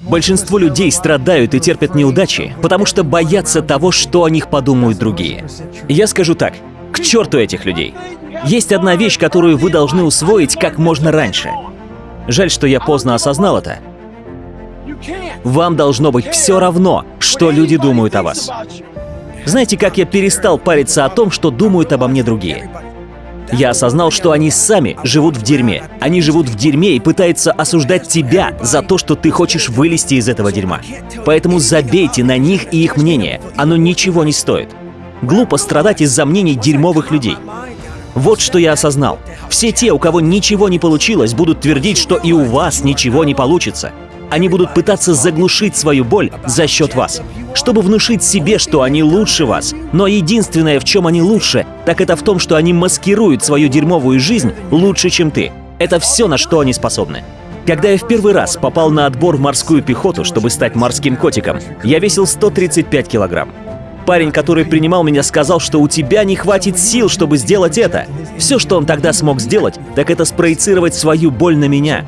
Большинство людей страдают и терпят неудачи, потому что боятся того, что о них подумают другие. Я скажу так, к черту этих людей. Есть одна вещь, которую вы должны усвоить как можно раньше. Жаль, что я поздно осознал это. Вам должно быть все равно, что люди думают о вас. Знаете, как я перестал париться о том, что думают обо мне другие? Я осознал, что они сами живут в дерьме. Они живут в дерьме и пытаются осуждать тебя за то, что ты хочешь вылезти из этого дерьма. Поэтому забейте на них и их мнение. Оно ничего не стоит. Глупо страдать из-за мнений дерьмовых людей. Вот что я осознал. Все те, у кого ничего не получилось, будут твердить, что и у вас ничего не получится. Они будут пытаться заглушить свою боль за счет вас, чтобы внушить себе, что они лучше вас. Но единственное, в чем они лучше, так это в том, что они маскируют свою дерьмовую жизнь лучше, чем ты. Это все, на что они способны. Когда я в первый раз попал на отбор в морскую пехоту, чтобы стать морским котиком, я весил 135 килограмм. Парень, который принимал меня, сказал, что у тебя не хватит сил, чтобы сделать это. Все, что он тогда смог сделать, так это спроецировать свою боль на меня.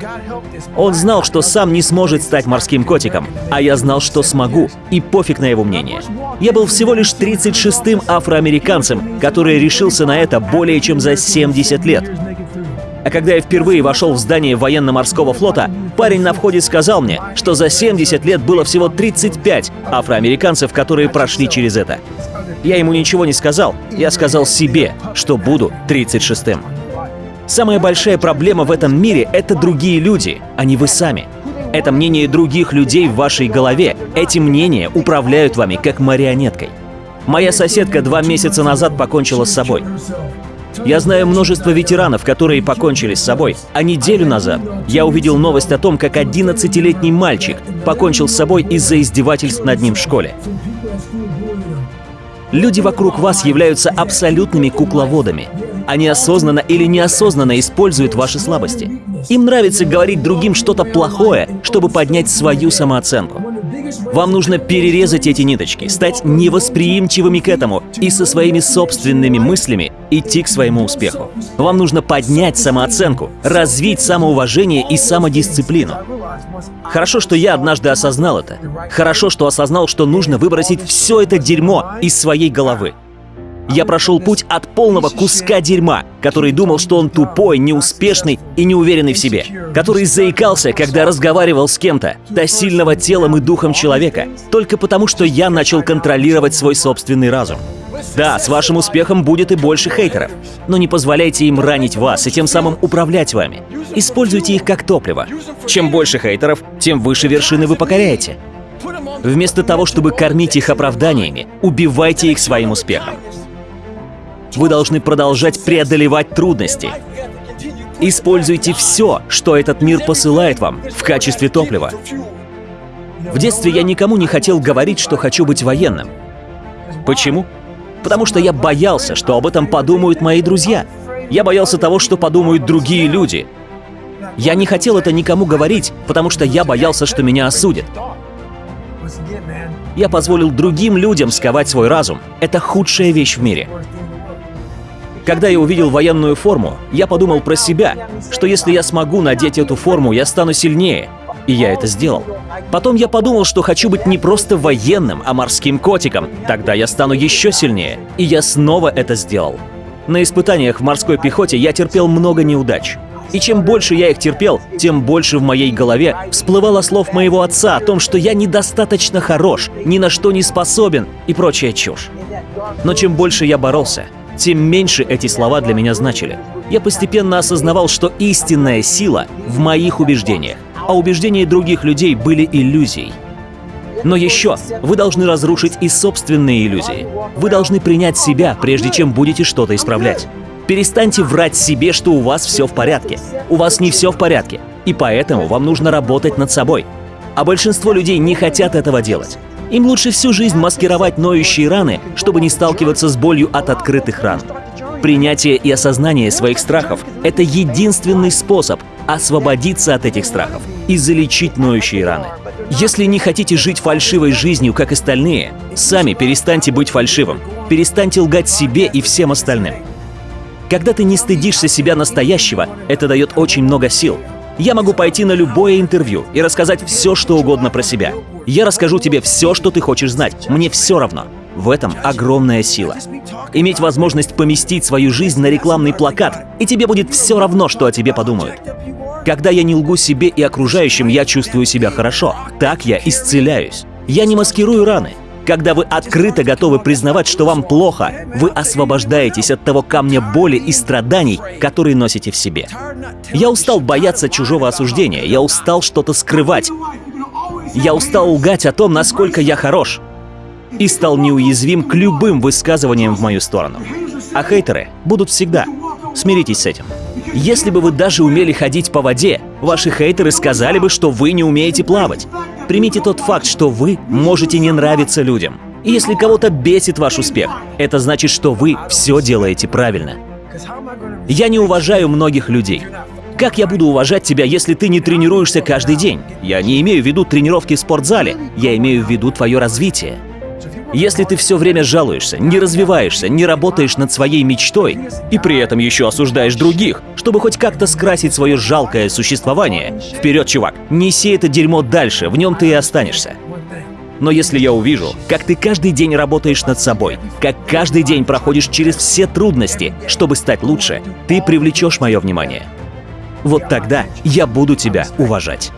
Он знал, что сам не сможет стать морским котиком, а я знал, что смогу, и пофиг на его мнение. Я был всего лишь 36-м афроамериканцем, который решился на это более чем за 70 лет. А когда я впервые вошел в здание военно-морского флота, парень на входе сказал мне, что за 70 лет было всего 35 афроамериканцев, которые прошли через это. Я ему ничего не сказал, я сказал себе, что буду 36-м. Самая большая проблема в этом мире — это другие люди, а не вы сами. Это мнение других людей в вашей голове. Эти мнения управляют вами как марионеткой. Моя соседка два месяца назад покончила с собой. Я знаю множество ветеранов, которые покончили с собой, а неделю назад я увидел новость о том, как 11-летний мальчик покончил с собой из-за издевательств над ним в школе. Люди вокруг вас являются абсолютными кукловодами. Они осознанно или неосознанно используют ваши слабости. Им нравится говорить другим что-то плохое, чтобы поднять свою самооценку. Вам нужно перерезать эти ниточки, стать невосприимчивыми к этому и со своими собственными мыслями идти к своему успеху. Вам нужно поднять самооценку, развить самоуважение и самодисциплину. Хорошо, что я однажды осознал это. Хорошо, что осознал, что нужно выбросить все это дерьмо из своей головы. Я прошел путь от полного куска дерьма, который думал, что он тупой, неуспешный и неуверенный в себе, который заикался, когда разговаривал с кем-то, до сильного телом и духом человека, только потому, что я начал контролировать свой собственный разум. Да, с вашим успехом будет и больше хейтеров, но не позволяйте им ранить вас и тем самым управлять вами. Используйте их как топливо. Чем больше хейтеров, тем выше вершины вы покоряете. Вместо того, чтобы кормить их оправданиями, убивайте их своим успехом. Вы должны продолжать преодолевать трудности. Используйте все, что этот мир посылает вам в качестве топлива. В детстве я никому не хотел говорить, что хочу быть военным. Почему? Потому что я боялся, что об этом подумают мои друзья. Я боялся того, что подумают другие люди. Я не хотел это никому говорить, потому что я боялся, что меня осудят. Я позволил другим людям сковать свой разум. Это худшая вещь в мире. Когда я увидел военную форму, я подумал про себя, что если я смогу надеть эту форму, я стану сильнее. И я это сделал. Потом я подумал, что хочу быть не просто военным, а морским котиком. Тогда я стану еще сильнее. И я снова это сделал. На испытаниях в морской пехоте я терпел много неудач. И чем больше я их терпел, тем больше в моей голове всплывало слов моего отца о том, что я недостаточно хорош, ни на что не способен и прочая чушь. Но чем больше я боролся, тем меньше эти слова для меня значили. Я постепенно осознавал, что истинная сила в моих убеждениях, а убеждения других людей были иллюзией. Но еще вы должны разрушить и собственные иллюзии. Вы должны принять себя, прежде чем будете что-то исправлять. Перестаньте врать себе, что у вас все в порядке. У вас не все в порядке, и поэтому вам нужно работать над собой. А большинство людей не хотят этого делать. Им лучше всю жизнь маскировать ноющие раны, чтобы не сталкиваться с болью от открытых ран. Принятие и осознание своих страхов — это единственный способ освободиться от этих страхов и залечить ноющие раны. Если не хотите жить фальшивой жизнью, как остальные, сами перестаньте быть фальшивым, перестаньте лгать себе и всем остальным. Когда ты не стыдишься себя настоящего, это дает очень много сил. Я могу пойти на любое интервью и рассказать все, что угодно про себя. Я расскажу тебе все, что ты хочешь знать. Мне все равно. В этом огромная сила. Иметь возможность поместить свою жизнь на рекламный плакат, и тебе будет все равно, что о тебе подумают. Когда я не лгу себе и окружающим, я чувствую себя хорошо. Так я исцеляюсь. Я не маскирую раны. Когда вы открыто готовы признавать, что вам плохо, вы освобождаетесь от того камня боли и страданий, которые носите в себе. Я устал бояться чужого осуждения, я устал что-то скрывать. Я устал лгать о том, насколько я хорош. И стал неуязвим к любым высказываниям в мою сторону. А хейтеры будут всегда. Смиритесь с этим. Если бы вы даже умели ходить по воде, ваши хейтеры сказали бы, что вы не умеете плавать. Примите тот факт, что вы можете не нравиться людям. И если кого-то бесит ваш успех, это значит, что вы все делаете правильно. Я не уважаю многих людей. Как я буду уважать тебя, если ты не тренируешься каждый день? Я не имею в виду тренировки в спортзале, я имею в виду твое развитие. Если ты все время жалуешься, не развиваешься, не работаешь над своей мечтой и при этом еще осуждаешь других, чтобы хоть как-то скрасить свое жалкое существование, вперед, чувак, неси это дерьмо дальше, в нем ты и останешься. Но если я увижу, как ты каждый день работаешь над собой, как каждый день проходишь через все трудности, чтобы стать лучше, ты привлечешь мое внимание. Вот тогда я буду тебя уважать.